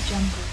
jungle.